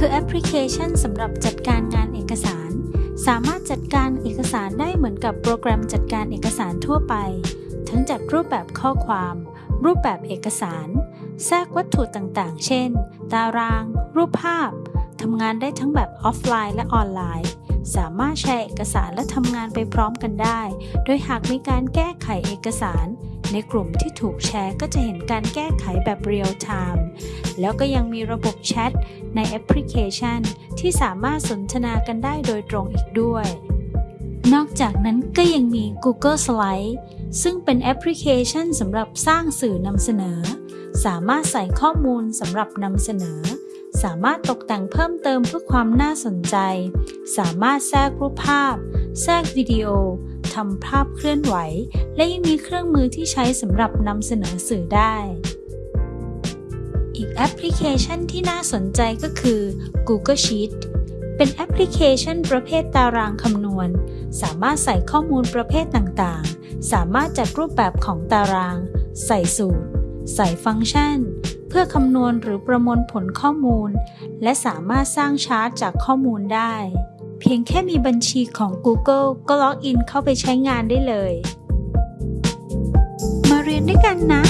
คือแอปพลิเคชันสำหรับจัดการงานเอกสาร สามารถจัดการเอกสารได้เหมือนกับโปรแกรมจัดการเอกสารทั่วไป ทั้งจัดรูปแบบข้อความ รูปแบบเอกสาร แทรกวัตถุต่างๆ เช่น ตาราง รูปภาพทำงานได้ทั้งแบบออฟไลน์และออนไลน์ สามารถแชร์เอกสารและทำงานไปพร้อมกันได้ โดยหากมีการแก้ไขเอกสาร ในกลุ่มที่ถูกแชร์ก็จะเห็นการแก้ไขแบบ real timeม์ แล้วก็ยังมีระบบแชทในแอปพลิเคชัน ที่สามารถสนทนากันได้โดยตรงอีกด้วย นอกจากนั้นก็ยังมี Google Slide ซึ่งเป็นแอปพลิเคชันสำหรับสร้างสื่อนำเสนอ สามารถใส่ข้อมูลสำหรับนำเสนอ สามารถตกแต่งเพิ่มเติมเพื่อความน่าสนใจ สามารถแทรกรูปภาพ แทรกวิดีโอทำภาพเคลื่อนไหว และยังมีเครื่องมือที่ใช้สำหรับนำเสนอสื่อได้ อีกแอปพลิเคชันที่น่าสนใจก็คือ Google Sheet เป็นแอปพลิเคชันประเภทตารางคำนวณ สามารถใส่ข้อมูลประเภทต่างๆ สามารถจัดรูปแบบของตาราง ใส่สูตร ใส่ฟังก์ชัน เพื่อคำนวณหรือประมวลผลข้อมูล และสามารถสร้างชาร์ตจากข้อมูลได้ เพียงแค่มีบัญชีของ Google ก็ล็อกอินเข้าไปใช้งานได้เลย มาเรียนด้วยกันนะ